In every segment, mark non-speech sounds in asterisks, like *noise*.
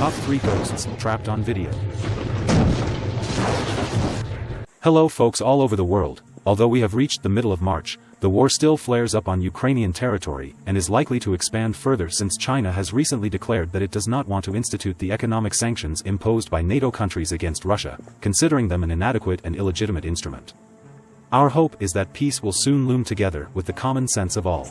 Top 3 Ghosts Trapped on Video. Hello folks all over the world, although we have reached the middle of March, the war still flares up on Ukrainian territory and is likely to expand further since China has recently declared that it does not want to institute the economic sanctions imposed by NATO countries against Russia, considering them an inadequate and illegitimate instrument. Our hope is that peace will soon loom together with the common sense of all.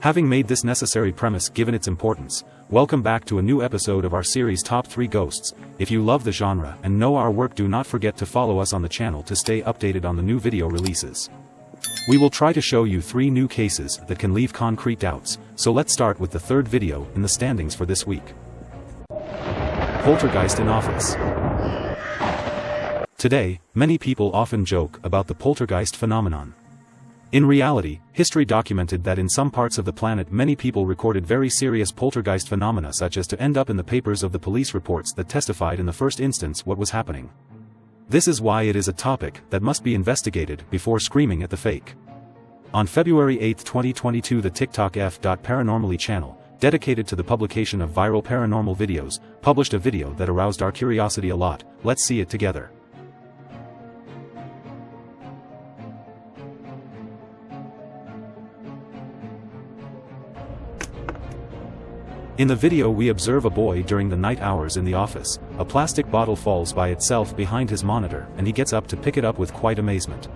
Having made this necessary premise given its importance, welcome back to a new episode of our series Top 3 Ghosts. If you love the genre and know our work do not forget to follow us on the channel to stay updated on the new video releases. We will try to show you three new cases that can leave concrete doubts, so let's start with the third video in the standings for this week. Poltergeist in Office Today, many people often joke about the poltergeist phenomenon. In reality, history documented that in some parts of the planet many people recorded very serious poltergeist phenomena such as to end up in the papers of the police reports that testified in the first instance what was happening. This is why it is a topic that must be investigated before screaming at the fake. On February 8, 2022 the TikTok F.Paranormally channel, dedicated to the publication of viral paranormal videos, published a video that aroused our curiosity a lot, let's see it together. In the video we observe a boy during the night hours in the office, a plastic bottle falls by itself behind his monitor and he gets up to pick it up with quite amazement.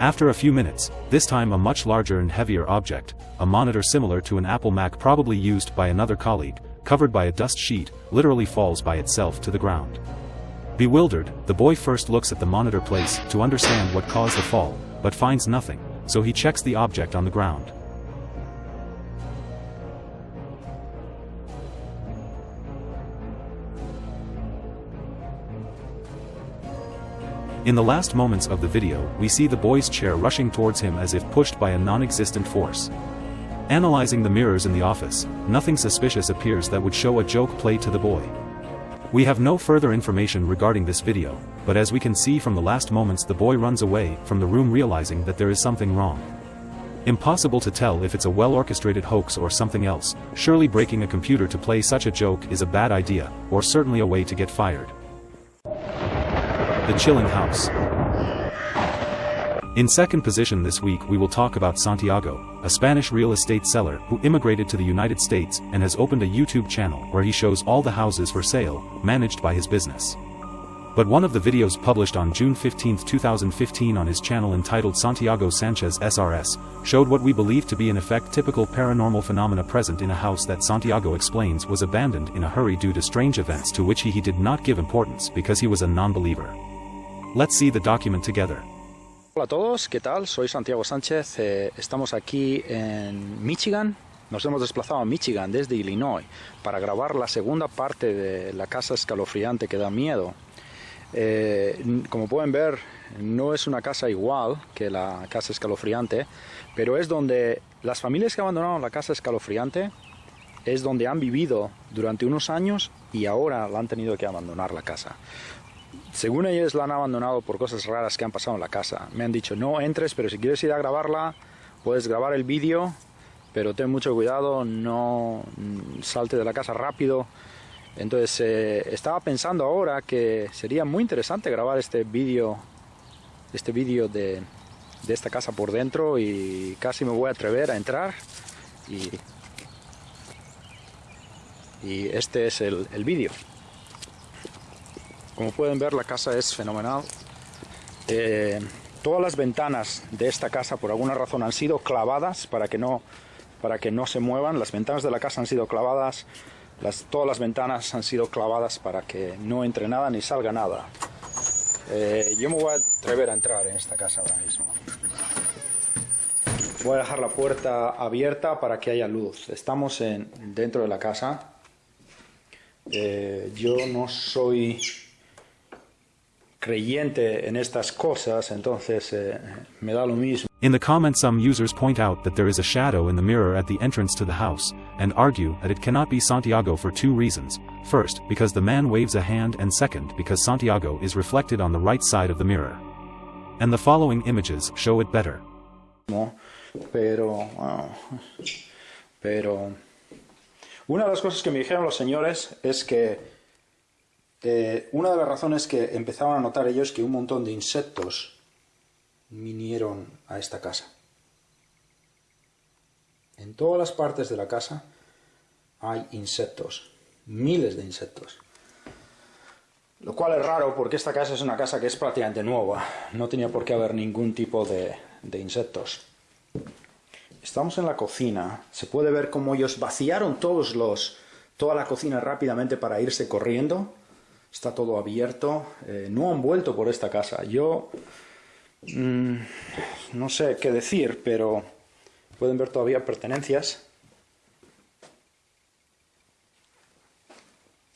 After a few minutes, this time a much larger and heavier object, a monitor similar to an Apple Mac probably used by another colleague, covered by a dust sheet, literally falls by itself to the ground. Bewildered, the boy first looks at the monitor place to understand what caused the fall, but finds nothing, so he checks the object on the ground. In the last moments of the video, we see the boy's chair rushing towards him as if pushed by a non-existent force. Analyzing the mirrors in the office, nothing suspicious appears that would show a joke played to the boy. We have no further information regarding this video, but as we can see from the last moments the boy runs away from the room realizing that there is something wrong. Impossible to tell if it's a well-orchestrated hoax or something else, surely breaking a computer to play such a joke is a bad idea, or certainly a way to get fired. The Chilling House. In second position this week we will talk about Santiago, a Spanish real estate seller who immigrated to the United States and has opened a YouTube channel where he shows all the houses for sale, managed by his business. But one of the videos published on June 15, 2015 on his channel entitled Santiago Sanchez SRS, showed what we believe to be in effect typical paranormal phenomena present in a house that Santiago explains was abandoned in a hurry due to strange events to which he, he did not give importance because he was a non-believer. Let's see the document together. Hola a todos, ¿qué tal? Soy Santiago Sánchez, eh, estamos aquí en Michigan. Nos hemos desplazado a Michigan desde Illinois para grabar la segunda parte de la casa escalofriante que da miedo. Eh, como pueden ver, no es una casa igual que la casa escalofriante, pero es donde las familias que abandonaron la casa escalofriante es donde han vivido durante unos años y ahora la han tenido que abandonar la casa. Según ellos la han abandonado por cosas raras que han pasado en la casa. Me han dicho, no entres, pero si quieres ir a grabarla, puedes grabar el vídeo, pero ten mucho cuidado, no salte de la casa rápido. Entonces eh, estaba pensando ahora que sería muy interesante grabar este vídeo este vídeo de, de, esta casa por dentro y casi me voy a atrever a entrar y, y este es el, el vídeo. Como pueden ver la casa es fenomenal. Eh, todas las ventanas de esta casa por alguna razón han sido clavadas para que no, para que no se muevan. Las ventanas de la casa han sido clavadas. Las, todas las ventanas han sido clavadas para que no entre nada ni salga nada. Eh, yo me voy a atrever a entrar en esta casa ahora mismo. Voy a dejar la puerta abierta para que haya luz. Estamos en, dentro de la casa. Eh, yo no soy creyente en estas cosas, entonces eh, me da lo mismo. In the comments some users point out that there is a shadow in the mirror at the entrance to the house, and argue that it cannot be Santiago for two reasons. First, because the man waves a hand and second because Santiago is reflected on the right side of the mirror. And the following images show it better. No, Pero, pero, una de las cosas que me dijeron los señores es que eh, una de las razones que empezaban a notar ellos que un montón de insectos vinieron a esta casa. En todas las partes de la casa hay insectos, miles de insectos. Lo cual es raro porque esta casa es una casa que es prácticamente nueva, no tenía por qué haber ningún tipo de, de insectos. Estamos en la cocina, se puede ver cómo ellos vaciaron todos los, toda la cocina rápidamente para irse corriendo. Está todo abierto, eh, no han vuelto por esta casa. Yo mm, no sé qué decir, pero pueden ver todavía pertenencias.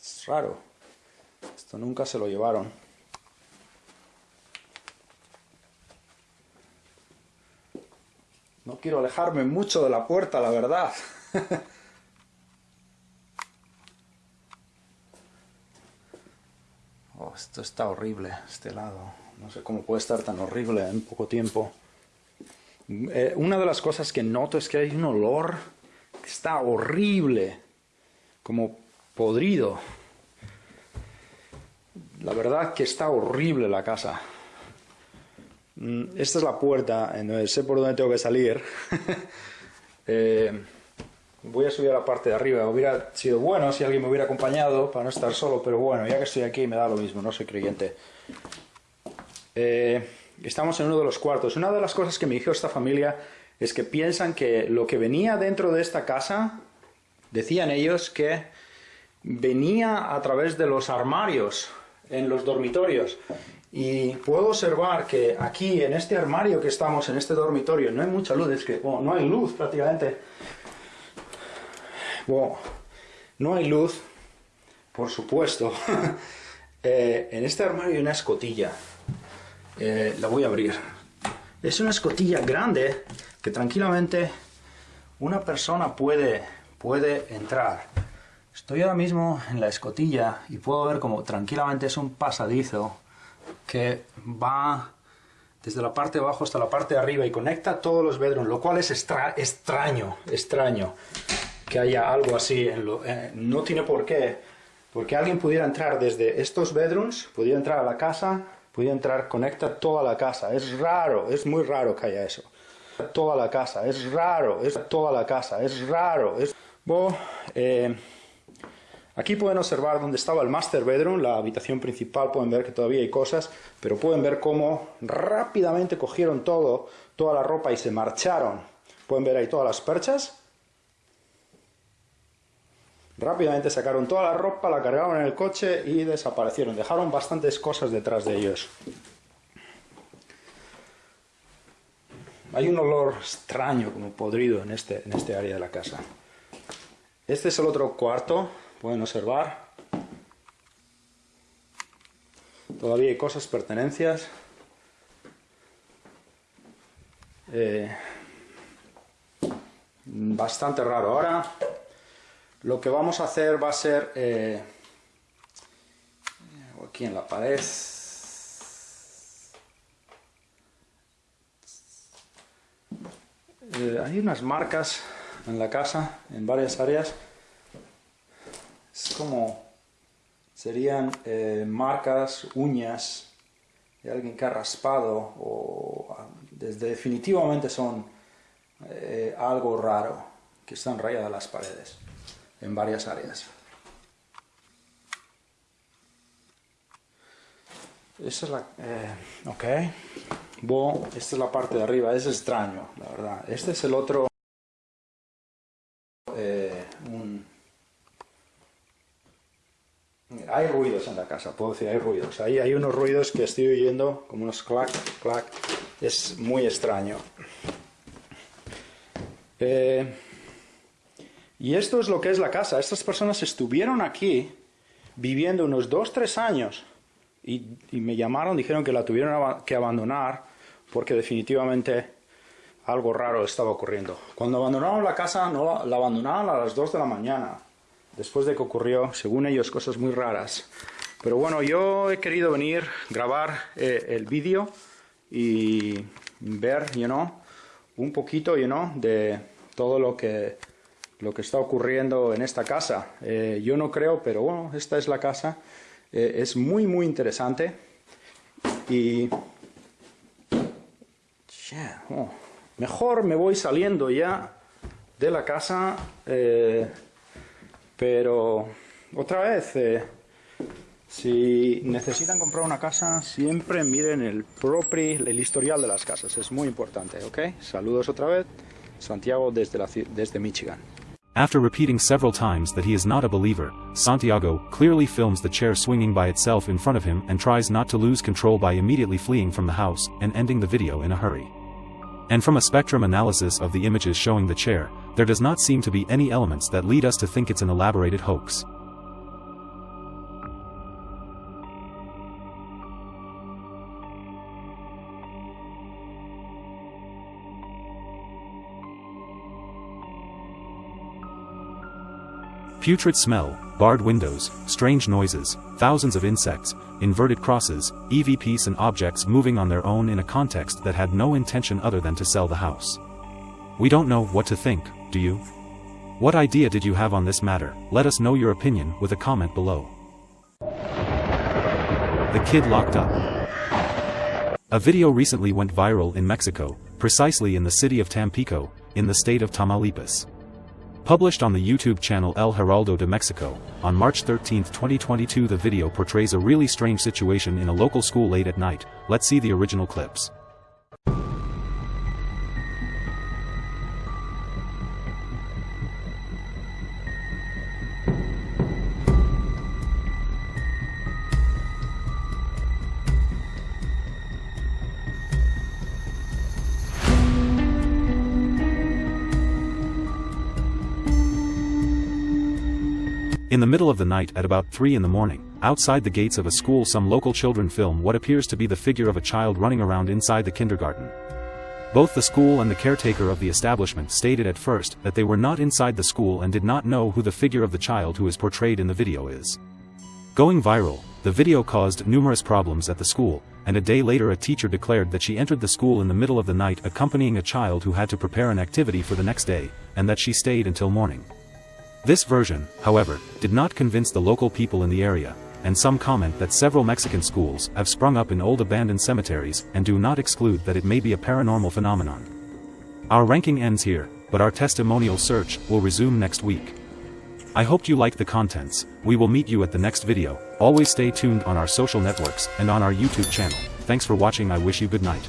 Es raro. Esto nunca se lo llevaron. No quiero alejarme mucho de la puerta, la verdad. *laughs* oh, esto está horrible, este lado. No sé cómo puede estar tan horrible en poco tiempo. Eh, una de las cosas que noto es que hay un olor que está horrible, como podrido. La verdad que está horrible la casa. Mm, esta es la puerta, donde sé por dónde tengo que salir. *laughs* Eh, voy a subir a la parte de arriba. Hubiera sido bueno si alguien me hubiera acompañado para no estar solo, pero bueno, ya que estoy aquí me da lo mismo, no soy creyente. Eh, estamos en uno de los cuartos. Una de las cosas que me dijo esta familia es que piensan que lo que venía dentro de esta casa, decían ellos que venía a través de los armarios en los dormitorios. Y puedo observar que aquí, en este armario que estamos, en este dormitorio, no hay mucha luz, es que no hay luz prácticamente. No hay luz, por supuesto. *laughs* Eh, en este armario hay una escotilla. Eh, la voy a abrir. Es una escotilla grande que tranquilamente una persona puede, puede entrar. Estoy ahora mismo en la escotilla y puedo ver como tranquilamente es un pasadizo que va desde la parte de abajo hasta la parte de arriba y conecta todos los bedrooms, lo cual es extraño, extraño que haya algo así. En lo, eh, no tiene por qué, porque alguien pudiera entrar desde estos bedrooms, pudiera entrar a la casa, pudiera entrar, conecta toda la casa. Es raro, es muy raro que haya eso. Toda la casa, es raro, es toda la casa, es raro. Es... Bueno, eh, Aquí pueden observar dónde estaba el master bedroom, la habitación principal, pueden ver que todavía hay cosas, pero pueden ver cómo rápidamente cogieron todo, toda la ropa y se marcharon. Pueden ver ahí todas las perchas. Rápidamente sacaron toda la ropa, la cargaron en el coche y desaparecieron. Dejaron bastantes cosas detrás de ellos. Hay un olor extraño, como podrido, en este, en este área de la casa. Este es el otro cuarto pueden observar. Todavía hay cosas, pertenencias. Eh, bastante raro. Ahora lo que vamos a hacer va a ser eh, aquí en la pared. Eh, hay unas marcas en la casa, en varias áreas es como serían eh, marcas, uñas de alguien que ha raspado o desde, definitivamente son algo raro que están rayadas las paredes en varias áreas. Esta es la... Eh, ok. Bueno, esta es la parte de arriba. Es extraño, la verdad. Este es el otro... hay ruidos en la casa, puedo decir, hay ruidos. Ahí hay unos ruidos que estoy oyendo, como unos clac, clac. Es muy extraño. Eh, y esto es lo que es la casa. Estas personas estuvieron aquí viviendo unos dos, tres años y, me llamaron, dijeron que la tuvieron que abandonar porque definitivamente algo raro estaba ocurriendo. Cuando abandonaron la casa, no la abandonaron a las 2 de la mañana, después de que ocurrió, según ellos, cosas muy raras. Pero bueno, yo he querido venir, grabar eh, el vídeo y ver, you know, un poquito, you know, de todo lo que, lo que está ocurriendo en esta casa. Eh, yo no creo, pero bueno, esta es la casa. Eh, es muy, muy interesante. Y... Oh, mejor me voy saliendo ya de la casa, pero otra vez si necesitan comprar una casa, siempre miren el propio, el historial de las casas. Es muy importante, ¿ok? Saludos otra vez. Santiago desde, la, desde Michigan. After repeating several times that he is not a believer, Santiago clearly films the chair swinging by itself in front of him and tries not to lose control by immediately fleeing from the house and ending the video in a hurry. And from a spectrum analysis of the images showing the chair, there does not seem to be any elements that lead us to think it's an elaborated hoax. Putrid smell, barred windows, strange noises, thousands of insects, inverted crosses, EVPs and objects moving on their own in a context that had no intention other than to sell the house. We don't know what to think, do you? What idea did you have on this matter? Let us know your opinion with a comment below. The kid locked up. A video recently went viral in Mexico, precisely in the city of Tampico, in the state of Tamaulipas. Published on the YouTube channel El Heraldo de Mexico, on March 13, 2022 the video portrays a really strange situation in a local school late at night, let's see the original clips. In the middle of the night at about 3 in the morning, outside the gates of a school some local children film what appears to be the figure of a child running around inside the kindergarten. Both the school and the caretaker of the establishment stated at first that they were not inside the school and did not know who the figure of the child who is portrayed in the video is. Going viral, the video caused numerous problems at the school, and a day later a teacher declared that she entered the school in the middle of the night accompanying a child who had to prepare an activity for the next day, and that she stayed until morning. This version, however, did not convince the local people in the area, and some comment that several Mexican schools have sprung up in old abandoned cemeteries and do not exclude that it may be a paranormal phenomenon. Our ranking ends here, but our testimonial search will resume next week. I hope you liked the contents, we will meet you at the next video, always stay tuned on our social networks and on our YouTube channel, thanks for watching I wish you good night.